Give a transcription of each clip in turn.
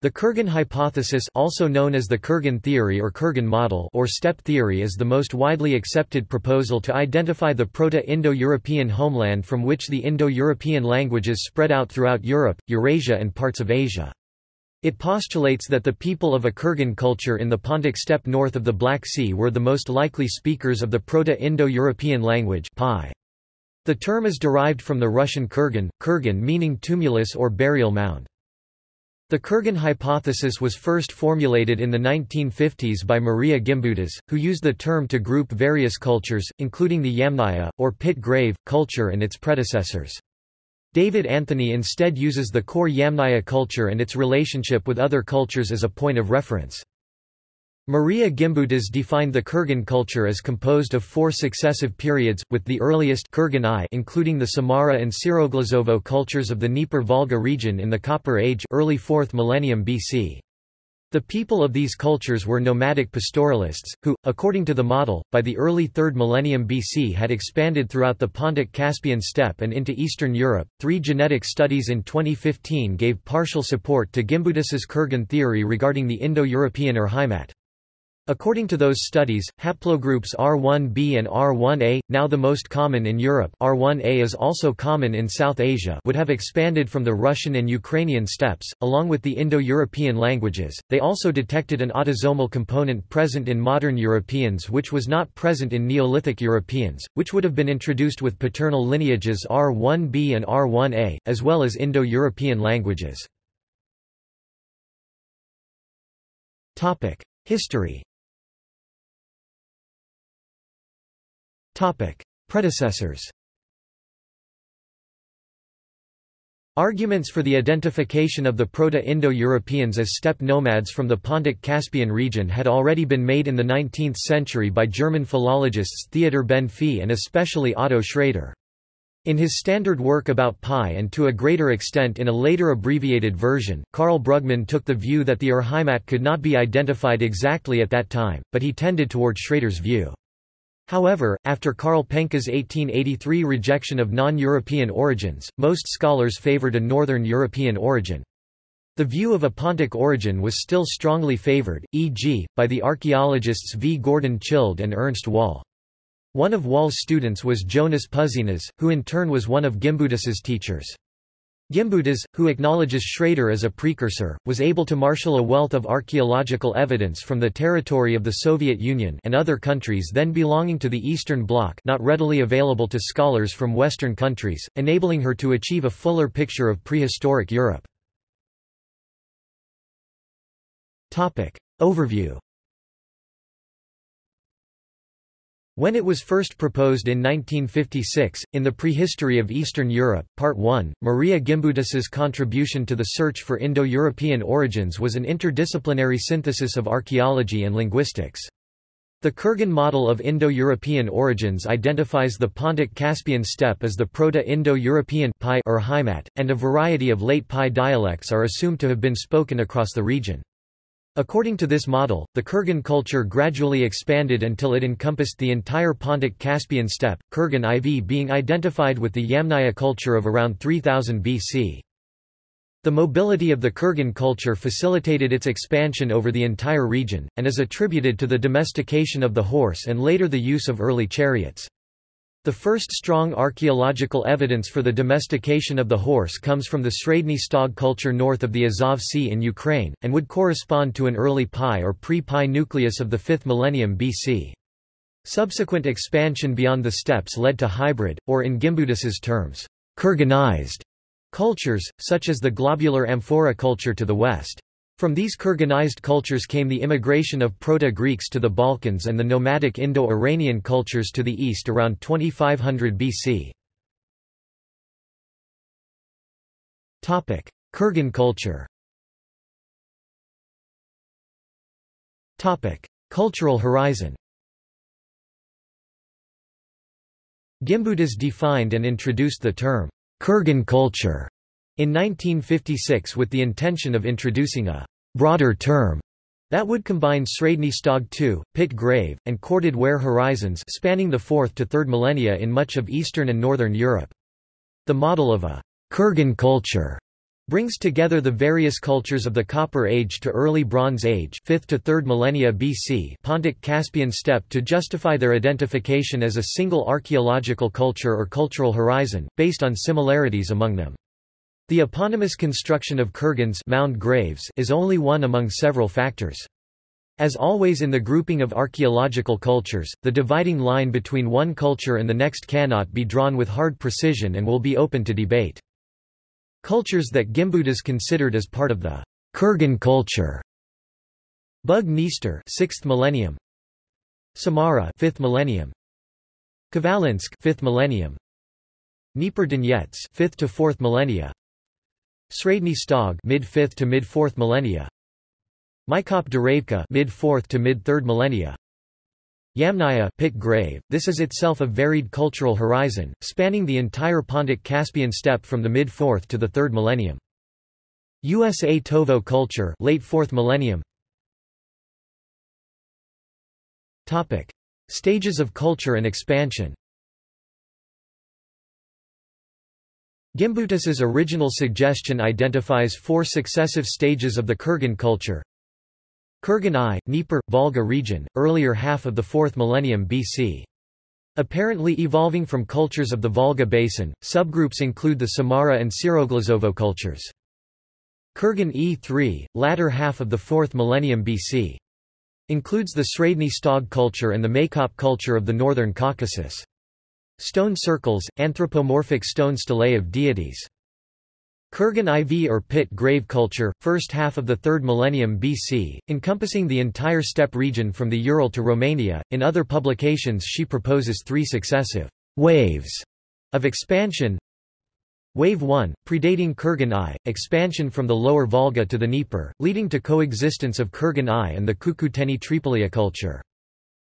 The Kurgan hypothesis also known as the Kurgan theory or Kurgan model or steppe theory is the most widely accepted proposal to identify the Proto-Indo-European homeland from which the Indo-European languages spread out throughout Europe, Eurasia and parts of Asia. It postulates that the people of a Kurgan culture in the Pontic steppe north of the Black Sea were the most likely speakers of the Proto-Indo-European language PIE. The term is derived from the Russian kurgan, kurgan meaning tumulus or burial mound. The Kurgan hypothesis was first formulated in the 1950s by Maria Gimbutas, who used the term to group various cultures, including the Yamnaya, or pit grave, culture and its predecessors. David Anthony instead uses the core Yamnaya culture and its relationship with other cultures as a point of reference. Maria Gimbutas defined the Kurgan culture as composed of four successive periods, with the earliest Kurgan I including the Samara and Siroglazovo cultures of the Dnieper-Volga region in the Copper Age early 4th millennium BC. The people of these cultures were nomadic pastoralists, who, according to the model, by the early 3rd millennium BC had expanded throughout the Pontic-Caspian steppe and into Eastern Europe. Three genetic studies in 2015 gave partial support to Gimbutas's Kurgan theory regarding the Indo-European Urheimat. According to those studies, haplogroups R1b and R1a, now the most common in Europe R1a is also common in South Asia would have expanded from the Russian and Ukrainian steppes, along with the Indo-European languages. They also detected an autosomal component present in modern Europeans which was not present in Neolithic Europeans, which would have been introduced with paternal lineages R1b and R1a, as well as Indo-European languages. History Predecessors Arguments for the identification of the Proto-Indo-Europeans as steppe nomads from the Pontic-Caspian region had already been made in the 19th century by German philologists Theodor Benfey and especially Otto Schrader. In his standard work about PIE and to a greater extent in a later abbreviated version, Karl Brugmann took the view that the Urheimat could not be identified exactly at that time, but he tended toward Schrader's view. However, after Karl Penka's 1883 rejection of non-European origins, most scholars favored a northern European origin. The view of a Pontic origin was still strongly favored, e.g., by the archaeologists V. Gordon Childe and Ernst Wahle. One of Wahle's students was Jonas Puzinas, who in turn was one of Gimbutas's teachers. Gimbutas, who acknowledges Schrader as a precursor, was able to marshal a wealth of archaeological evidence from the territory of the Soviet Union and other countries then belonging to the Eastern Bloc not readily available to scholars from Western countries, enabling her to achieve a fuller picture of prehistoric Europe. Overview When it was first proposed in 1956, in the Prehistory of Eastern Europe, Part 1, Maria Gimbutas's contribution to the search for Indo-European origins was an interdisciplinary synthesis of archaeology and linguistics. The Kurgan model of Indo-European origins identifies the Pontic-Caspian steppe as the Proto-Indo-European Urheimat, and a variety of late PIE dialects are assumed to have been spoken across the region. According to this model, the Kurgan culture gradually expanded until it encompassed the entire Pontic-Caspian steppe, Kurgan IV being identified with the Yamnaya culture of around 3000 BC. The mobility of the Kurgan culture facilitated its expansion over the entire region, and is attributed to the domestication of the horse and later the use of early chariots. The first strong archaeological evidence for the domestication of the horse comes from the Sredny Stog culture north of the Azov Sea in Ukraine, and would correspond to an early PIE or pre-PIE nucleus of the 5th millennium BC. Subsequent expansion beyond the steppes led to hybrid, or in Gimbutas's terms, Kurganized cultures, such as the globular amphora culture to the west. From these Kurganized cultures came the immigration of Proto-Greeks to the Balkans and the nomadic Indo-Iranian cultures to the east around 2500 BC. Kurgan culture. Cultural horizon. Gimbutas defined and introduced the term, Kurgan culture in 1956 with the intention of introducing a broader term that would combine Sredny Stog II, Pit Grave, and corded ware horizons spanning the 4th to 3rd millennia in much of Eastern and Northern Europe. The model of a Kurgan culture brings together the various cultures of the Copper Age to early Bronze Age 5th to 3rd millennia BC Pontic-Caspian steppe to justify their identification as a single archaeological culture or cultural horizon, based on similarities among them. The eponymous construction of kurgans mound graves is only one among several factors. As always in the grouping of archaeological cultures, the dividing line between one culture and the next cannot be drawn with hard precision and will be open to debate. Cultures that Gimbutas considered as part of the Kurgan culture. Bug Dniester 6th millennium. Samara 5th millennium. Khvalynsk 5th millennium. Dnieper Donets 5th to 4th millennia. Sredny Stog mid 5th to mid 4th millennia. Maykop Dereivka mid 4th to mid 3rd millennia. Yamnaya pit grave, this is itself a varied cultural horizon, spanning the entire Pontic-Caspian steppe from the mid-4th to the 3rd millennium. Usatovo culture late 4th millennium. Topic. Stages of culture and expansion Gimbutas's original suggestion identifies four successive stages of the Kurgan culture, Kurgan I, Dnieper, Volga region, earlier half of the 4th millennium BC. Apparently evolving from cultures of the Volga basin, subgroups include the Samara and Siroglazovo cultures. Kurgan E3, latter half of the 4th millennium BC. Includes the Sredny Stog culture and the Maykop culture of the northern Caucasus. Stone circles, anthropomorphic stone stelae of deities. Kurgan IV or pit grave culture, first half of the 3rd millennium BC, encompassing the entire steppe region from the Ural to Romania. In other publications she proposes three successive waves of expansion. Wave 1, predating Kurgan I, expansion from the lower Volga to the Dnieper, leading to coexistence of Kurgan I and the Cucuteni Tripolia culture.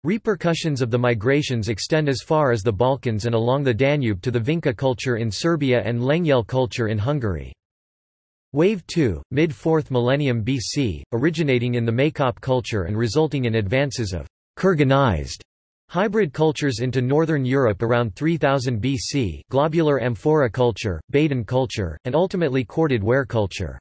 Repercussions of the migrations extend as far as the Balkans and along the Danube to the Vinca culture in Serbia and Lengyel culture in Hungary. Wave 2, mid-4th millennium BC, originating in the Maykop culture and resulting in advances of Kurganized hybrid cultures into northern Europe around 3000 BC globular amphora culture, Baden culture, and ultimately corded ware culture.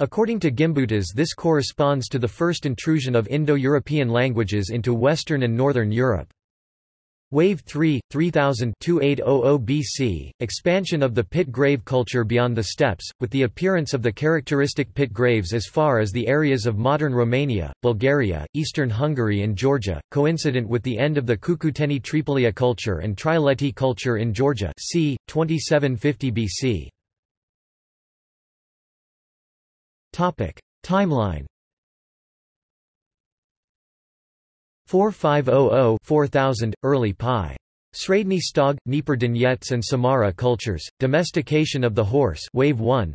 According to Gimbutas this corresponds to the first intrusion of Indo-European languages into Western and Northern Europe. Wave 3, 3000 2800 BC, expansion of the pit grave culture beyond the steppes, with the appearance of the characteristic pit graves as far as the areas of modern Romania, Bulgaria, eastern Hungary and Georgia, coincident with the end of the Cucuteni Tripolia culture and Trialeti culture in Georgia c. 2750 BC. Timeline 4500-4000, early PIE. Sredny Stog, Dnieper Donets and Samara cultures, domestication of the horse wave 1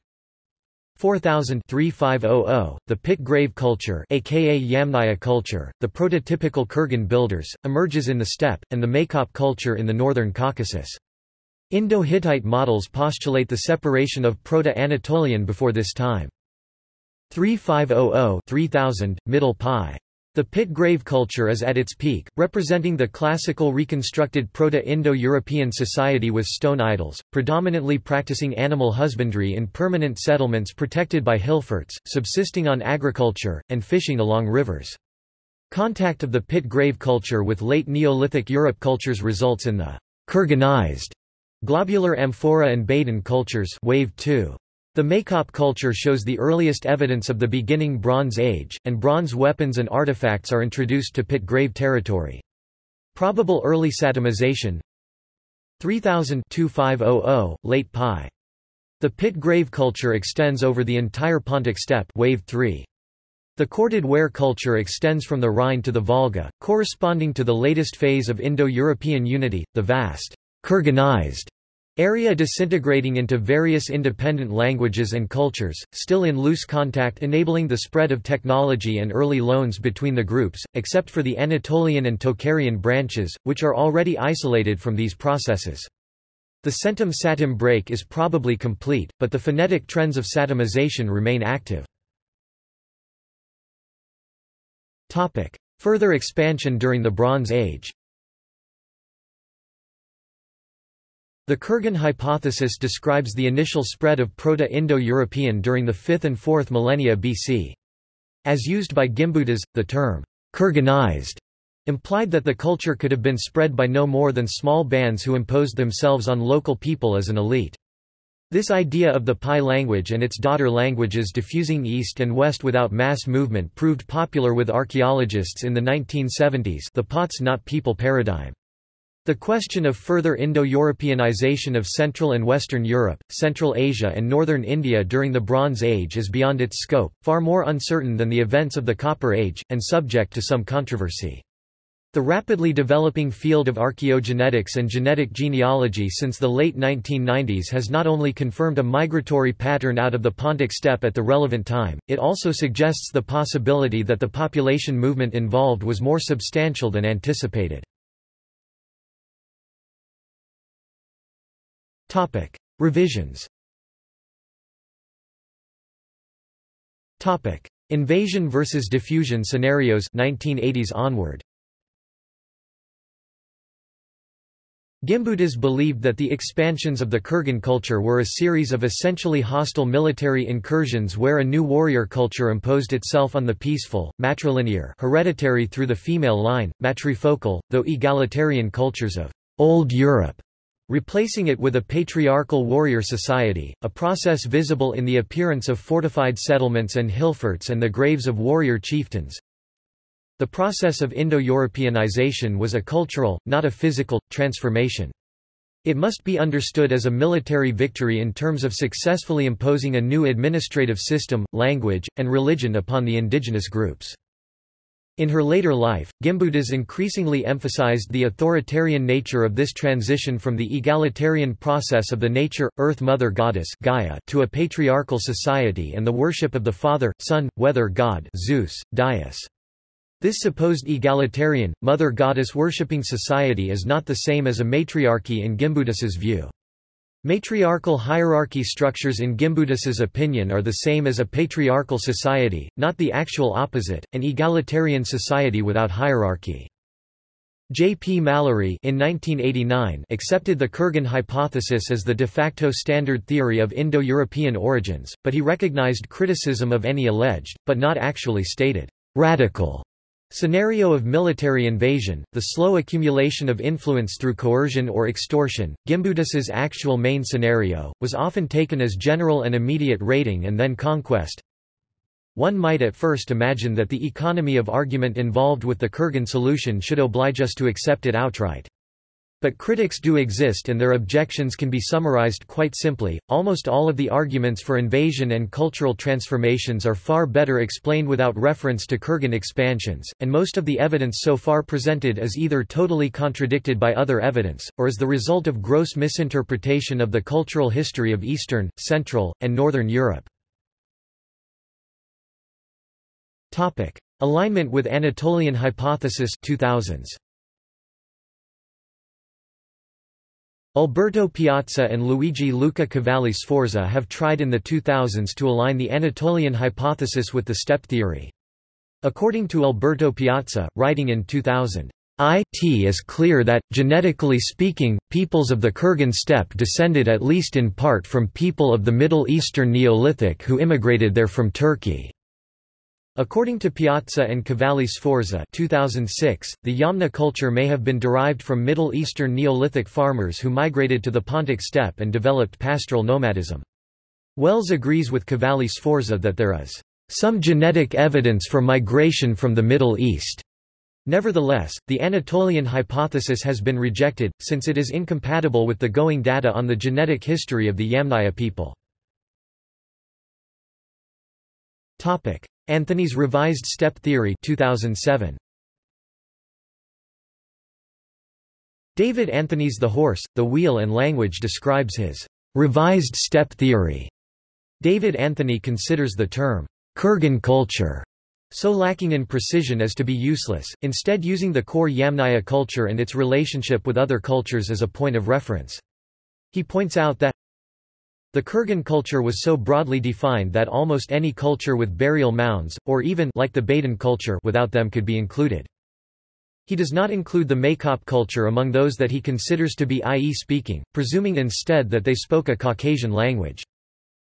4000-3500, the pit grave culture aka Yamnaya culture, the prototypical Kurgan builders, emerges in the steppe, and the Maykop culture in the northern Caucasus. Indo-Hittite models postulate the separation of Proto-Anatolian before this time. 3500-3000, middle PIE. The pit grave culture is at its peak, representing the classical reconstructed Proto-Indo-European society with stone idols, predominantly practicing animal husbandry in permanent settlements protected by hillforts, subsisting on agriculture, and fishing along rivers. Contact of the pit grave culture with late Neolithic Europe cultures results in the Kurganized globular amphora and Baden cultures wave 2. The Maykop culture shows the earliest evidence of the beginning Bronze Age, and bronze weapons and artifacts are introduced to pit grave territory. Probable early Satemization 3000-2500, late PIE. The pit grave culture extends over the entire Pontic steppe wave 3. The corded ware culture extends from the Rhine to the Volga, corresponding to the latest phase of Indo-European unity, the vast Kurganized Area disintegrating into various independent languages and cultures, still in loose contact enabling the spread of technology and early loans between the groups, except for the Anatolian and Tocharian branches, which are already isolated from these processes. The centum-satem break is probably complete, but the phonetic trends of satemization remain active. Further expansion during the Bronze Age The Kurgan hypothesis describes the initial spread of Proto-Indo-European during the 5th and 4th millennia BC. As used by Gimbutas, the term, Kurganized, implied that the culture could have been spread by no more than small bands who imposed themselves on local people as an elite. This idea of the PIE language and its daughter languages diffusing east and west without mass movement proved popular with archaeologists in the 1970s the POTS not people paradigm. The question of further Indo-Europeanization of Central and Western Europe, Central Asia and Northern India during the Bronze Age is beyond its scope, far more uncertain than the events of the Copper Age, and subject to some controversy. The rapidly developing field of archaeogenetics and genetic genealogy since the late 1990s has not only confirmed a migratory pattern out of the Pontic steppe at the relevant time, it also suggests the possibility that the population movement involved was more substantial than anticipated. Topic. Revisions Topic. Invasion versus diffusion scenarios 1980s onward. Gimbutas believed that the expansions of the Kurgan culture were a series of essentially hostile military incursions where a new warrior culture imposed itself on the peaceful, matrilinear hereditary through the female line, matrifocal, though egalitarian cultures of Old Europe replacing it with a patriarchal warrior society, a process visible in the appearance of fortified settlements and hillforts and the graves of warrior chieftains. The process of Indo-Europeanization was a cultural, not a physical, transformation. It must be understood as a military victory in terms of successfully imposing a new administrative system, language, and religion upon the indigenous groups. In her later life, Gimbutas increasingly emphasized the authoritarian nature of this transition from the egalitarian process of the nature, earth mother goddess Gaia to a patriarchal society and the worship of the father, son, weather god Zeus, Dyaus. This supposed egalitarian, mother goddess worshipping society is not the same as a matriarchy in Gimbutas's view. Matriarchal hierarchy structures in Gimbutas's opinion are the same as a patriarchal society, not the actual opposite, an egalitarian society without hierarchy. J. P. Mallory in 1989 accepted the Kurgan hypothesis as the de facto standard theory of Indo-European origins, but he recognized criticism of any alleged, but not actually stated, radical Scenario of military invasion, the slow accumulation of influence through coercion or extortion, Gimbutas's actual main scenario, was often taken as general and immediate raiding and then conquest. One might at first imagine that the economy of argument involved with the Kurgan solution should oblige us to accept it outright. But critics do exist and their objections can be summarized quite simply. Almost all of the arguments for invasion and cultural transformations are far better explained without reference to Kurgan expansions, and most of the evidence so far presented is either totally contradicted by other evidence, or is the result of gross misinterpretation of the cultural history of Eastern, Central, and Northern Europe. Topic: Alignment with Anatolian hypothesis 2000s. Alberto Piazza and Luigi Luca Cavalli Sforza have tried in the 2000s to align the Anatolian hypothesis with the steppe theory. According to Alberto Piazza, writing in 2000, it is clear that, genetically speaking, peoples of the Kurgan steppe descended at least in part from people of the Middle Eastern Neolithic who immigrated there from Turkey. According to Piazza and Cavalli Sforza 2006, the Yamna culture may have been derived from Middle Eastern Neolithic farmers who migrated to the Pontic steppe and developed pastoral nomadism. Wells agrees with Cavalli Sforza that there is some genetic evidence for migration from the Middle East. Nevertheless, the Anatolian hypothesis has been rejected, since it is incompatible with the going data on the genetic history of the Yamnaya people. Anthony's Revised Steppe Theory 2007. David Anthony's The Horse, the Wheel and Language describes his revised steppe theory. David Anthony considers the term Kurgan culture so lacking in precision as to be useless, instead using the core Yamnaya culture and its relationship with other cultures as a point of reference. He points out that the Kurgan culture was so broadly defined that almost any culture with burial mounds, or even like the Baden culture without them could be included. He does not include the Maykop culture among those that he considers to be IE speaking, presuming instead that they spoke a Caucasian language.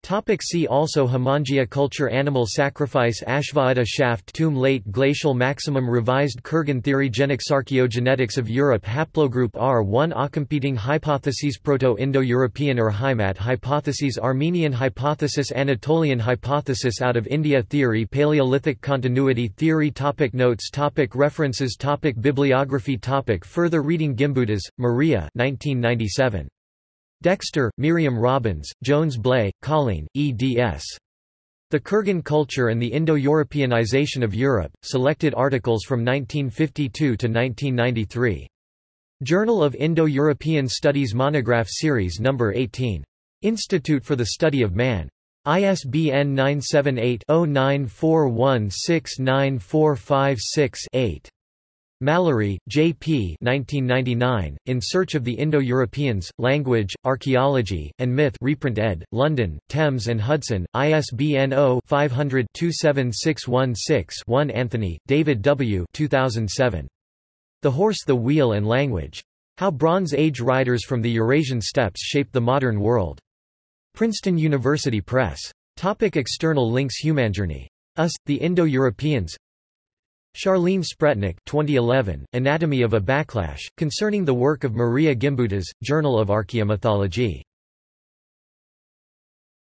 Topic see also Hamangia culture Animal sacrifice Ashvamedha shaft tomb Late glacial maximum Revised Kurgan theory Genetics Archaeogenetics of Europe Haplogroup R1 Competing hypotheses Proto-Indo-European Urheimat hypotheses Armenian hypothesis Anatolian hypothesis Out of India theory Paleolithic continuity theory topic Notes topic References topic Bibliography topic Further reading Gimbutas, Maria 1997. Dexter, Miriam Robbins, Jones Bley, Colleen, eds. The Kurgan Culture and the Indo-Europeanization of Europe, selected articles from 1952 to 1993. Journal of Indo-European Studies Monograph Series No. 18. Institute for the Study of Man. ISBN 978 0941694556 Mallory, J. P. 1999, In Search of the Indo-Europeans, Language, Archaeology, and Myth reprint ed., London, Thames and Hudson, ISBN 0-500-27616-1 Anthony, David W. 2007. The Horse the Wheel and Language. How Bronze Age Riders from the Eurasian Steppes Shaped the Modern World. Princeton University Press. Topic external links Humanjourney. Us, the Indo-Europeans Charlene Spretnak 2011, Anatomy of a Backlash, concerning the work of Maria Gimbutas, Journal of Archaeomythology